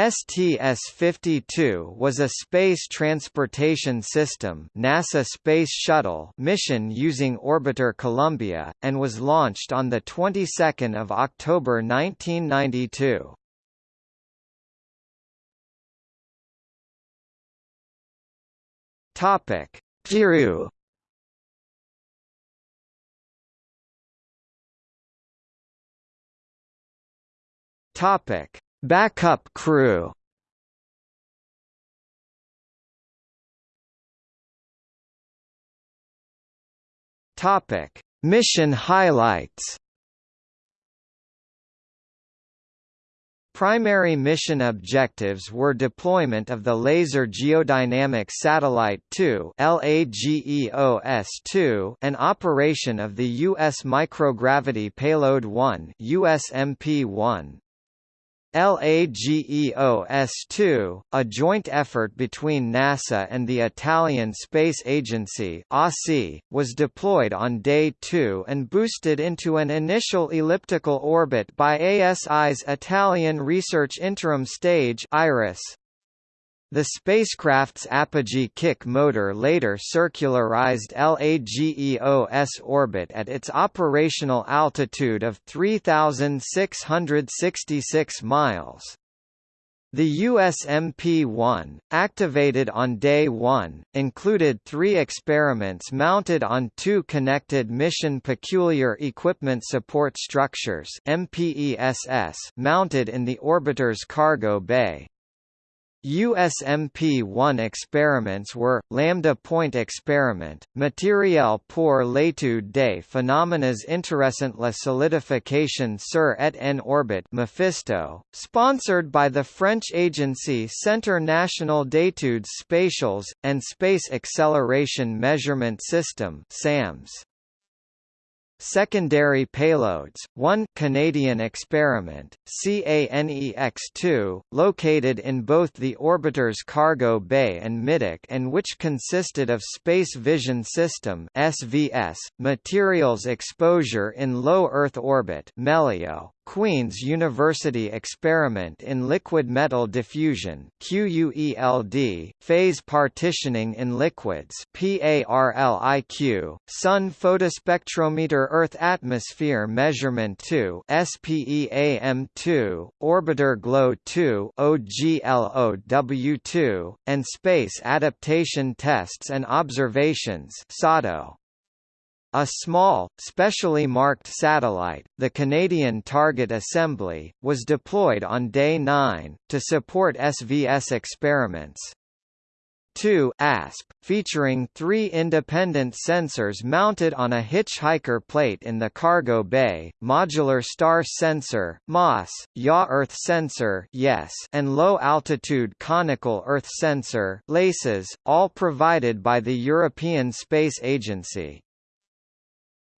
STS-52 was a space transportation system NASA Space Shuttle mission using orbiter Columbia, and was launched on the 22nd of October 1992. Topic: Topic: Backup crew. Topic: Mission highlights. Primary mission objectives were deployment of the Laser Geodynamic Satellite 2 LAGEOS-2 and operation of the U.S. Microgravity Payload 1 USMP-1. LAGEOS-2, a joint effort between NASA and the Italian Space Agency was deployed on Day 2 and boosted into an initial elliptical orbit by ASI's Italian Research Interim Stage IRIS. The spacecraft's apogee kick motor later circularized LAGEOS orbit at its operational altitude of 3,666 miles. The USMP-1, activated on Day 1, included three experiments mounted on two Connected Mission Peculiar Equipment Support Structures mounted in the orbiter's cargo bay. USMP-1 experiments were, Lambda Point Experiment, Materiel pour l'étude des phénomènes intéressants la solidification sur et en orbite Mephisto, sponsored by the French agency Centre National d'études spatiales, and Space Acceleration Measurement System SAMS. Secondary payloads, one Canadian experiment, CANEX-2, located in both the orbiter's cargo bay and middeck and which consisted of Space Vision System SVS, materials exposure in low Earth orbit MELEO, Queen's University Experiment in Liquid Metal Diffusion QUELD, Phase Partitioning in Liquids PARLIQ, Sun Photospectrometer Earth Atmosphere Measurement 2 SPEAM2, Orbiter GLOW 2 OGLOW2, and Space Adaptation Tests and Observations SATO. A small, specially marked satellite, the Canadian Target Assembly, was deployed on Day 9, to support SVS experiments. 2 ASP, featuring three independent sensors mounted on a hitchhiker plate in the cargo bay, Modular Star Sensor MOSS, yaw Earth Sensor yes, and Low Altitude Conical Earth Sensor LACES, all provided by the European Space Agency.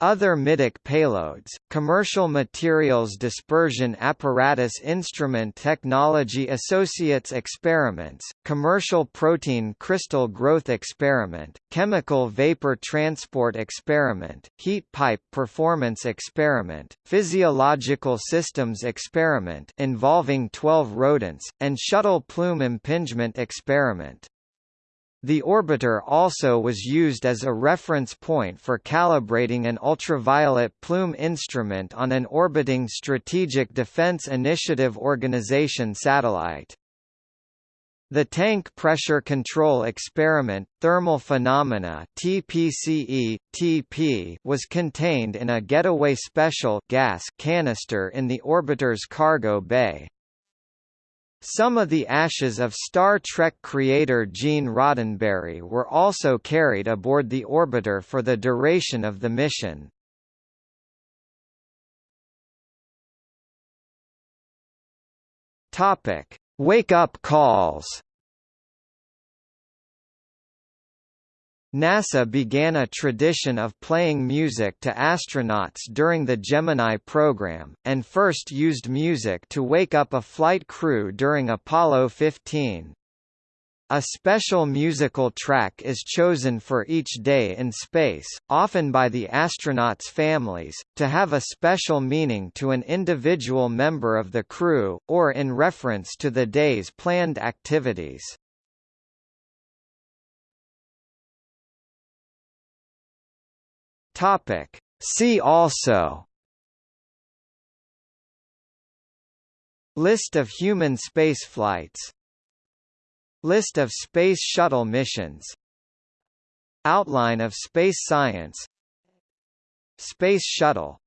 Other middeck payloads, Commercial Materials Dispersion Apparatus Instrument Technology Associates Experiments, Commercial Protein Crystal Growth Experiment, Chemical Vapor Transport Experiment, Heat Pipe Performance Experiment, Physiological Systems Experiment involving 12 rodents, and Shuttle Plume Impingement Experiment. The orbiter also was used as a reference point for calibrating an ultraviolet plume instrument on an orbiting Strategic Defense Initiative Organization satellite. The Tank Pressure Control Experiment Thermal Phenomena TPCE, TP was contained in a getaway special gas canister in the orbiter's cargo bay. Some of the ashes of Star Trek creator Gene Roddenberry were also carried aboard the orbiter for the duration of the mission. Topic: Wake-up calls. NASA began a tradition of playing music to astronauts during the Gemini program, and first used music to wake up a flight crew during Apollo 15. A special musical track is chosen for each day in space, often by the astronauts' families, to have a special meaning to an individual member of the crew, or in reference to the day's planned activities. See also List of human spaceflights List of Space Shuttle missions Outline of space science Space Shuttle